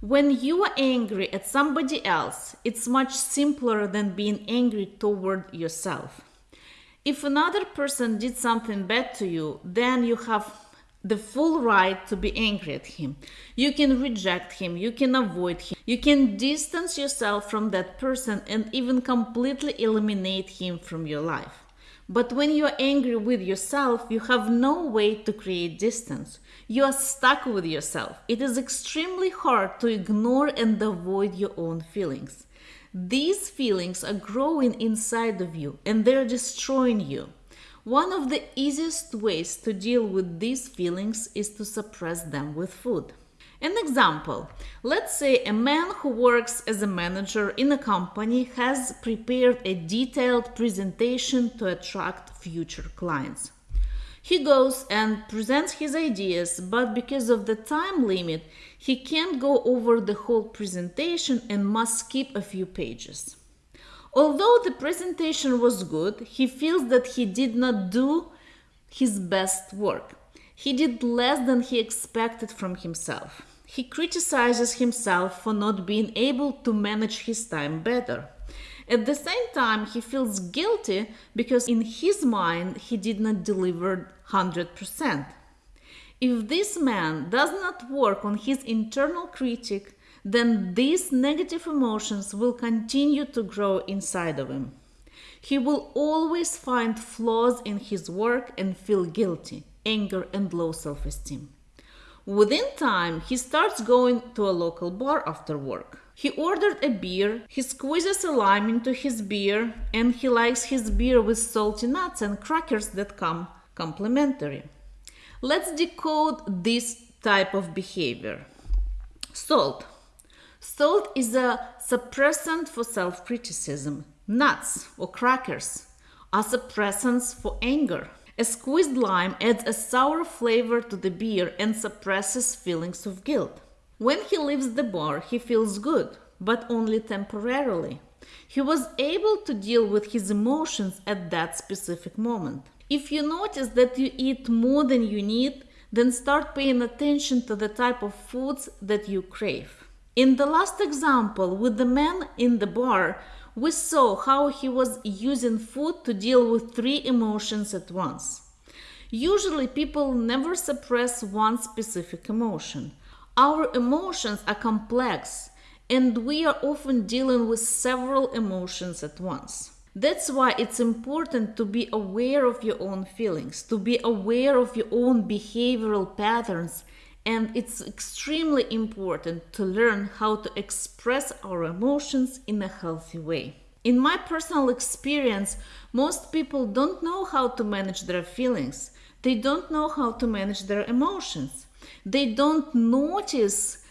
When you are angry at somebody else, it's much simpler than being angry toward yourself. If another person did something bad to you, then you have the full right to be angry at him. You can reject him, you can avoid him, you can distance yourself from that person and even completely eliminate him from your life. But when you are angry with yourself, you have no way to create distance. You are stuck with yourself. It is extremely hard to ignore and avoid your own feelings. These feelings are growing inside of you and they're destroying you. One of the easiest ways to deal with these feelings is to suppress them with food. An example let's say a man who works as a manager in a company has prepared a detailed presentation to attract future clients. He goes and presents his ideas, but because of the time limit, he can't go over the whole presentation and must skip a few pages. Although the presentation was good, he feels that he did not do his best work. He did less than he expected from himself. He criticizes himself for not being able to manage his time better. At the same time, he feels guilty because in his mind he did not deliver 100%. If this man does not work on his internal critic, then these negative emotions will continue to grow inside of him. He will always find flaws in his work and feel guilty, anger, and low self esteem. Within time, he starts going to a local bar after work. He ordered a beer, he squeezes a lime into his beer, and he likes his beer with salty nuts and crackers that come complimentary. Let's decode this type of behavior. Salt. Salt is a suppressant for self criticism. Nuts or crackers are suppressants for anger. A squeezed lime adds a sour flavor to the beer and suppresses feelings of guilt. When he leaves the bar, he feels good, but only temporarily. He was able to deal with his emotions at that specific moment. If you notice that you eat more than you need, then start paying attention to the type of foods that you crave. In the last example with the man in the bar, we saw how he was using food to deal with three emotions at once. Usually, people never suppress one specific emotion. Our emotions are complex, and we are often dealing with several emotions at once. That's why it's important to be aware of your own feelings, to be aware of your own behavioral patterns, and it's extremely important to learn how to express our emotions in a healthy way. In my personal experience, most people don't know how to manage their feelings. They don't know how to manage their emotions. They don't notice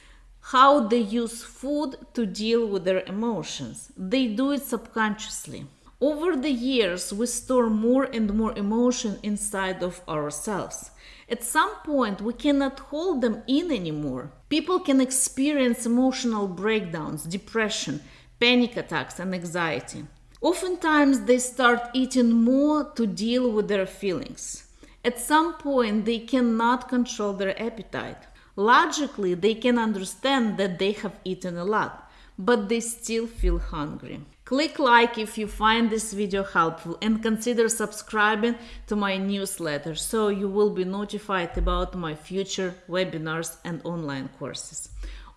how they use food to deal with their emotions. They do it subconsciously. Over the years, we store more and more emotion inside of ourselves. At some point, we cannot hold them in anymore. People can experience emotional breakdowns, depression, panic attacks, and anxiety. Oftentimes, they start eating more to deal with their feelings. At some point, they cannot control their appetite. Logically, they can understand that they have eaten a lot, but they still feel hungry. Click like if you find this video helpful and consider subscribing to my newsletter so you will be notified about my future webinars and online courses.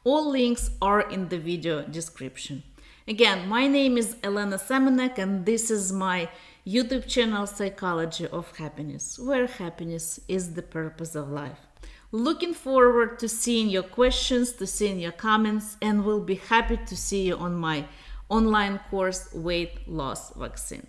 All links are in the video description. Again, my name is Elena Semenek and this is my YouTube channel Psychology of Happiness, where happiness is the purpose of life. Looking forward to seeing your questions, to seeing your comments, and we'll be happy to see you on my online course weight loss vaccine.